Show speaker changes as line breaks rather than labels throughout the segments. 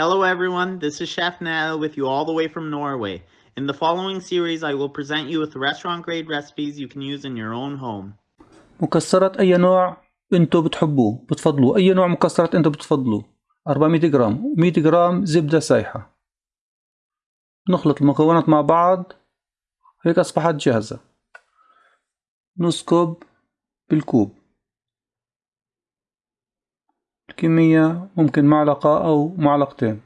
Hello everyone, this is Chef Nell with you all the way from Norway. In the following series, I will present you with restaurant grade recipes you can use in your own home.
مكسرات أي نوع أنتوا بتحبوه بتفضلوه أي نوع مكسرات أنتوا بتفضلوه 400 جرام 100 جرام زبدة سايحة نخلط المكونات مع بعض هيك أصبحت جاهزة نسكب بالكوب الكمية ممكن معلقة أو معلقتين.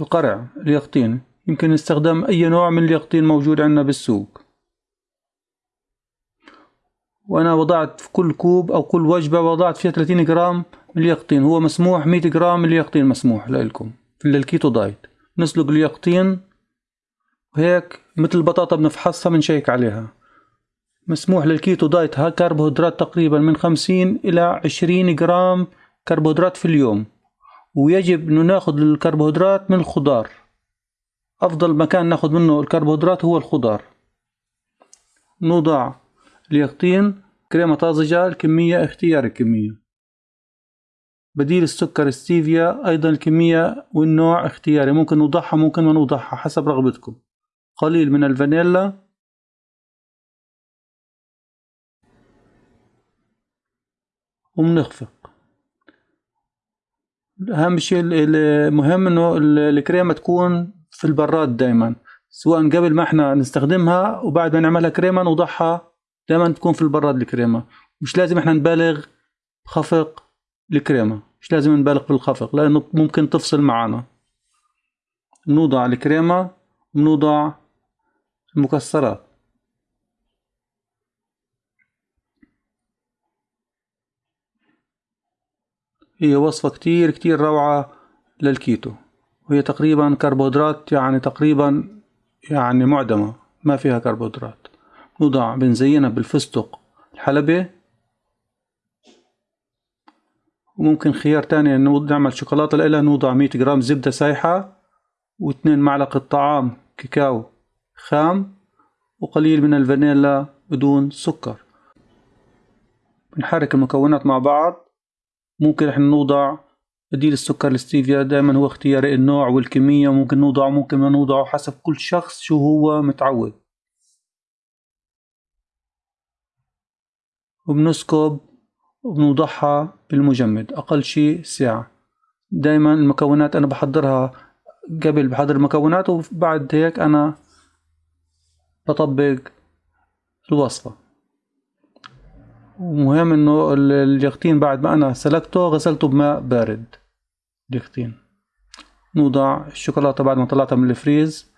القرع اليقطين. يمكن استخدام أي نوع من اليقطين موجود عندنا بالسوق. وأنا وضعت في كل كوب أو كل وجبة وضعت فيها 30 جرام من اليقطين. هو مسموح 100 جرام من اليقطين مسموح لكم في ال keto diet. نسلق اليقطين. وهيك مثل البطاطا بنفحصها بنشيك عليها. مسموح لل keto diet ها كربوهيدرات تقريبا من 50 إلى 20 جرام كربوهيدرات في اليوم ويجب إنه ناخذ الكربوهيدرات من الخضار. أفضل مكان ناخذ منه الكربوهيدرات هو الخضار. نوضع اليقطين كريمة طازجة الكمية اختيار الكمية. بديل السكر ستيفيا أيضا الكمية والنوع اختياري ممكن نوضعها ممكن ما نوضعها حسب رغبتكم. قليل من الفانيلا وبنخفق أهم شيء المهم إنه الكريمة تكون في البراد دائما سواء قبل ما إحنا نستخدمها وبعد ما نعملها كريمه نوضعها دائما تكون في البراد الكريمة. مش لازم إحنا نبالغ خفق الكريمة. مش لازم نبالغ في الخفق لأنه ممكن تفصل معنا نوضع الكريمة ونوضع المكسرات. هي وصفة كتير كتير روعة للكيتو. وهي تقريبا كربوهيدرات يعني تقريبا يعني معدمة ما فيها كربوهيدرات. نوضع بنزينها بالفستق الحلبي وممكن خيار تاني نعمل شوكولاتة لإلها نوضع مية جرام زبدة سايحة واثنين معلقة طعام كاكاو خام وقليل من الفانيلا بدون سكر. بنحرك المكونات مع بعض. ممكن إحنا نوضع بديل السكر الستيفيا دائما هو اختياري النوع والكمية ممكن نوضعه ممكن ما نوضعه حسب كل شخص شو هو متعود. وبنسكب وبنوضعها بالمجمد أقل شي ساعة. دايما المكونات أنا بحضرها قبل بحضر المكونات وبعد هيك أنا بطبق الوصفة. ومهم إنه اليقطين بعد ما أنا سلقته غسلته بماء بارد. اليقطين. نوضع الشوكولاتة بعد ما طلعتها من الفريز.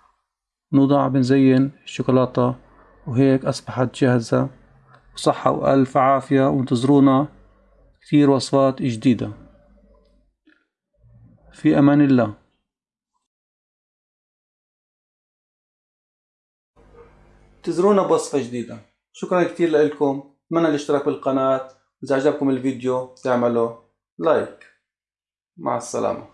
نوضع بنزين الشوكولاتة وهيك أصبحت جاهزة. وصحة وألف عافية وانتظرونا كثير وصفات جديدة. في أمان الله. انتظرونا بوصفة جديدة. شكرا كثير لكم أتمنى الاشتراك بالقناة واذا عجبكم الفيديو تعملوا لايك مع السلامة.